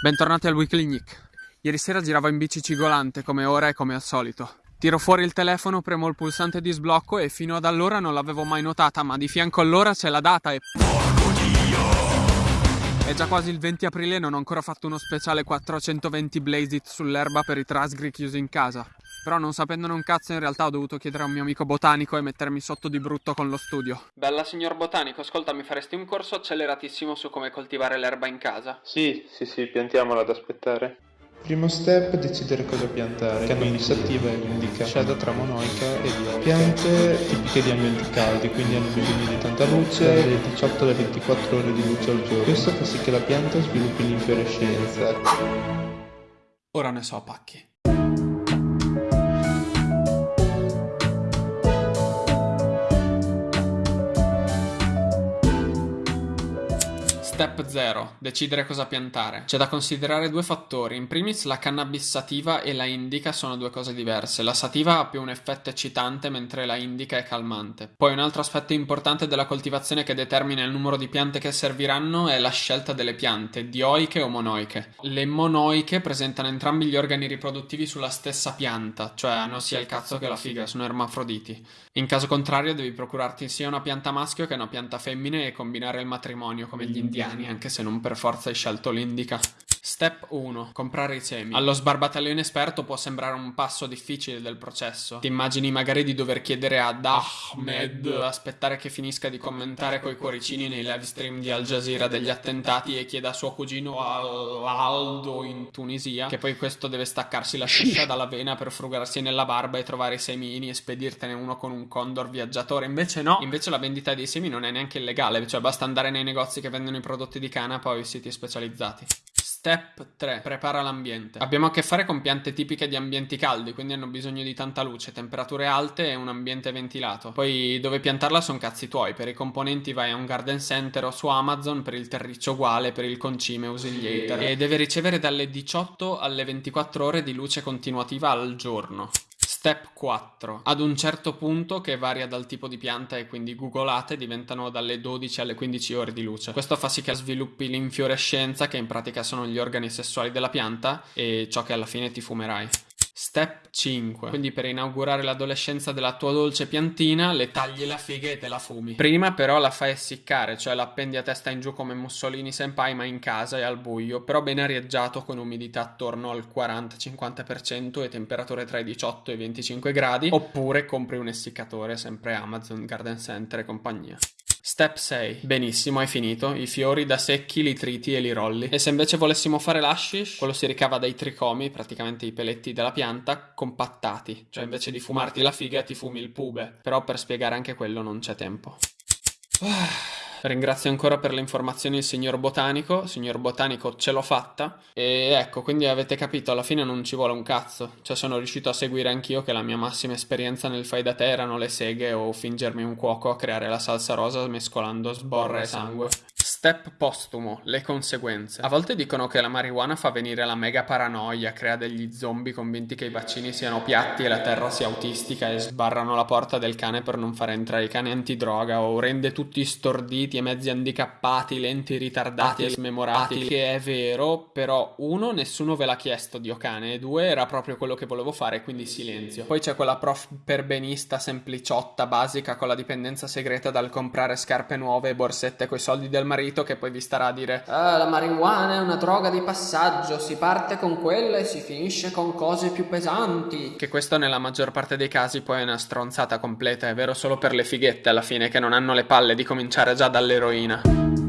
Bentornati al Weekly Nick. Ieri sera giravo in bici cigolante come ora e come al solito. Tiro fuori il telefono, premo il pulsante di sblocco e fino ad allora non l'avevo mai notata, ma di fianco all'ora c'è la data e... Porco Dio! È già quasi il 20 aprile e non ho ancora fatto uno speciale 420 Blaze It sull'erba per i trasgri chiusi in casa. Però non sapendone un cazzo in realtà ho dovuto chiedere a un mio amico botanico e mettermi sotto di brutto con lo studio. Bella signor botanico, ascolta, mi faresti un corso acceleratissimo su come coltivare l'erba in casa? Sì, sì, sì, piantiamola ad aspettare. Primo step, decidere cosa piantare. Cannabis attiva indica scelta tra monoica e dioica. Piante tipiche di ambienti caldi, quindi hanno bisogno di tanta luce, dalle 18 alle 24 ore di luce al giorno. Questo fa sì che la pianta sviluppi l'infiorescenza. Ora ne so pacchi. Step 0. Decidere cosa piantare. C'è da considerare due fattori. In primis la cannabis sativa e la indica sono due cose diverse. La sativa ha più un effetto eccitante mentre la indica è calmante. Poi un altro aspetto importante della coltivazione che determina il numero di piante che serviranno è la scelta delle piante, dioiche o monoiche. Le monoiche presentano entrambi gli organi riproduttivi sulla stessa pianta, cioè hanno sia il cazzo che la figa, sono ermafroditi. In caso contrario devi procurarti sia una pianta maschio che una pianta femmine e combinare il matrimonio come gli indiani italiani, anche se non per forza hai scelto l'indica. Step 1. Comprare i semi. Allo sbarbataglione esperto può sembrare un passo difficile del processo. Ti immagini magari di dover chiedere ad Ahmed aspettare che finisca di commentare coi cuoricini nei live stream di Al Jazeera degli attentati e chieda a suo cugino Aldo in Tunisia che poi questo deve staccarsi la sciscia dalla vena per frugarsi nella barba e trovare i semini e spedirtene uno con un condor viaggiatore. Invece no, invece la vendita dei semi non è neanche illegale, cioè basta andare nei negozi che vendono i prodotti di canapa o i siti specializzati. Step 3. Prepara l'ambiente. Abbiamo a che fare con piante tipiche di ambienti caldi, quindi hanno bisogno di tanta luce, temperature alte e un ambiente ventilato. Poi dove piantarla sono cazzi tuoi, per i componenti vai a un garden center o su Amazon, per il terriccio uguale, per il concime usi gli hater. E deve ricevere dalle 18 alle 24 ore di luce continuativa al giorno. Step 4. Ad un certo punto, che varia dal tipo di pianta e quindi googolate, diventano dalle 12 alle 15 ore di luce. Questo fa sì che sviluppi l'infiorescenza, che in pratica sono gli organi sessuali della pianta, e ciò che alla fine ti fumerai. Step 5. Quindi per inaugurare l'adolescenza della tua dolce piantina, le tagli la figa e te la fumi. Prima però la fai essiccare, cioè la appendi a testa in giù come Mussolini senpai ma in casa e al buio, però ben arieggiato con umidità attorno al 40-50% e temperature tra i 18 e i 25 gradi, oppure compri un essiccatore, sempre Amazon, Garden Center e compagnia. Step 6. Benissimo, hai finito. I fiori da secchi li triti e li rolli. E se invece volessimo fare l'ashish, quello si ricava dai tricomi, praticamente i peletti della pianta, compattati. Cioè invece di fumarti la figa ti fumi il pube. Però per spiegare anche quello non c'è tempo. Ah. Ringrazio ancora per le informazioni il signor Botanico, signor Botanico ce l'ho fatta. E ecco, quindi avete capito, alla fine non ci vuole un cazzo, cioè sono riuscito a seguire anch'io che la mia massima esperienza nel fai da te erano le seghe o fingermi un cuoco a creare la salsa rosa mescolando sborra e sangue. Step postumo, le conseguenze. A volte dicono che la marijuana fa venire la mega paranoia, crea degli zombie convinti che i vaccini siano piatti e la terra sia autistica e sbarrano la porta del cane per non far entrare i cani antidroga o rende tutti storditi e mezzi handicappati, lenti, ritardati e smemorati, che è vero, però uno, nessuno ve l'ha chiesto Dio cane e due, era proprio quello che volevo fare, quindi silenzio. Poi c'è quella prof perbenista sempliciotta, basica, con la dipendenza segreta dal comprare scarpe nuove e borsette coi soldi del marito marito che poi vi starà a dire ah, la marijuana è una droga di passaggio, si parte con quella e si finisce con cose più pesanti. Che questo nella maggior parte dei casi poi è una stronzata completa, è vero solo per le fighette alla fine che non hanno le palle di cominciare già dall'eroina.